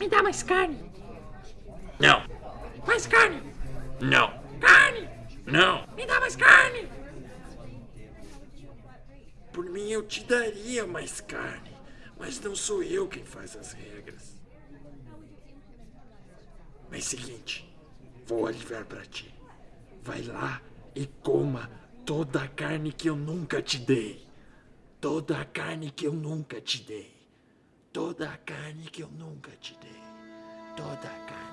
Me dá mais carne. Não. Mais carne. Não. Carne. Não. Me dá mais carne. Por mim eu te daria mais carne, mas não sou eu quem faz as regras. Mas seguinte, vou aliviar pra ti. Vai lá e coma toda a carne que eu nunca te dei. Toda a carne que eu nunca te dei. Toda a carne que eu nunca te dei. Toda a carne